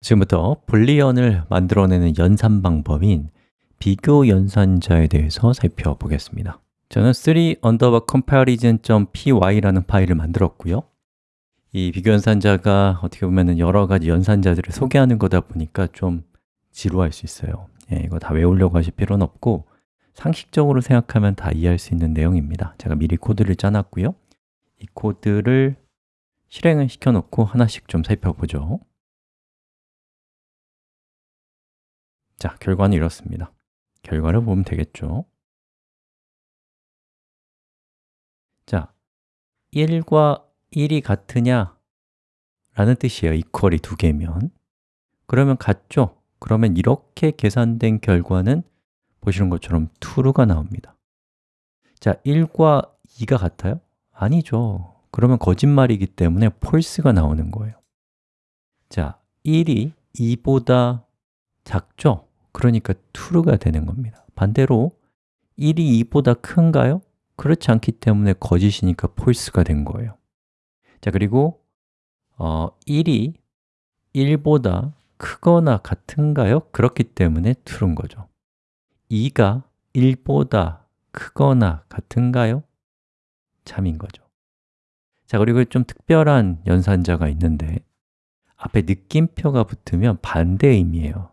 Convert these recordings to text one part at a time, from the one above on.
지금부터 불리언을 만들어내는 연산 방법인 비교 연산자에 대해서 살펴보겠습니다. 저는 3 underbar comparison.py라는 파일을 만들었고요. 이 비교 연산자가 어떻게 보면 여러 가지 연산자들을 소개하는 거다 보니까 좀 지루할 수 있어요. 예, 이거 다 외우려고 하실 필요는 없고 상식적으로 생각하면 다 이해할 수 있는 내용입니다. 제가 미리 코드를 짜놨고요. 이 코드를 실행을 시켜놓고 하나씩 좀 살펴보죠 자, 결과는 이렇습니다 결과를 보면 되겠죠 자, 1과 1이 같으냐? 라는 뜻이에요 equal이 두 개면 그러면 같죠? 그러면 이렇게 계산된 결과는 보시는 것처럼 true가 나옵니다 자, 1과 2가 같아요? 아니죠 그러면 거짓말이기 때문에 false가 나오는 거예요 자, 1이 2보다 작죠? 그러니까 true가 되는 겁니다 반대로 1이 2보다 큰가요? 그렇지 않기 때문에 거짓이니까 false가 된 거예요 자, 그리고 어, 1이 1보다 크거나 같은가요? 그렇기 때문에 true인 거죠 2가 1보다 크거나 같은가요? 참인 거죠 자, 그리고 좀 특별한 연산자가 있는데 앞에 느낌표가 붙으면 반대 의미예요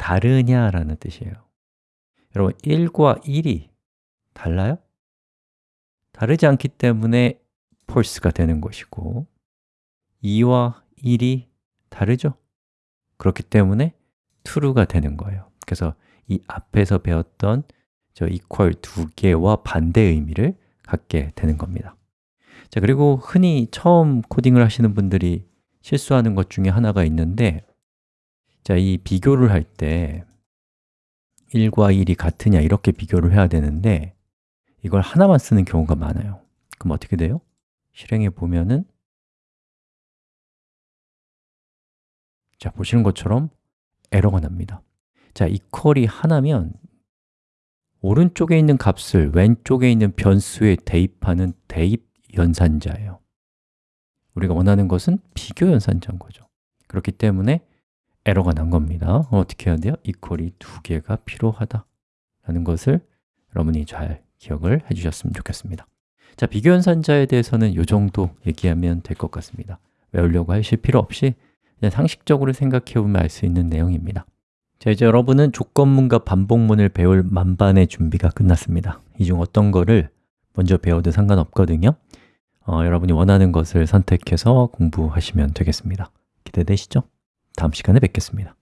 다르냐라는 뜻이에요 여러분, 1과 1이 달라요? 다르지 않기 때문에 false가 되는 것이고 2와 1이 다르죠? 그렇기 때문에 true가 되는 거예요 그래서 이 앞에서 배웠던 저 equal 두 개와 반대 의미를 갖게 되는 겁니다 자 그리고 흔히 처음 코딩을 하시는 분들이 실수하는 것 중에 하나가 있는데 자, 이 비교를 할 때 1과 1이 같으냐 이렇게 비교를 해야 되는데 이걸 하나만 쓰는 경우가 많아요. 그럼 어떻게 돼요? 실행해 보면은 자, 보시는 것처럼 에러가 납니다. 자, equal이 하나면 오른쪽에 있는 값을 왼쪽에 있는 변수에 대입하는 대입 연산자예요. 우리가 원하는 것은 비교 연산자인 거죠. 그렇기 때문에 에러가 난 겁니다. 어떻게 해야 돼요? equal이 두 개가 필요하다 라는 것을 여러분이 잘 기억을 해주셨으면 좋겠습니다. 자, 비교 연산자에 대해서는 이 정도 얘기하면 될 것 같습니다. 외우려고 하실 필요 없이 그냥 상식적으로 생각해 보면 알 수 있는 내용입니다. 자, 이제 여러분은 조건문과 반복문을 배울 만반의 준비가 끝났습니다. 이 중 어떤 거를 먼저 배워도 상관없거든요. 어, 여러분이 원하는 것을 선택해서 공부하시면 되겠습니다. 기대되시죠? 다음 시간에 뵙겠습니다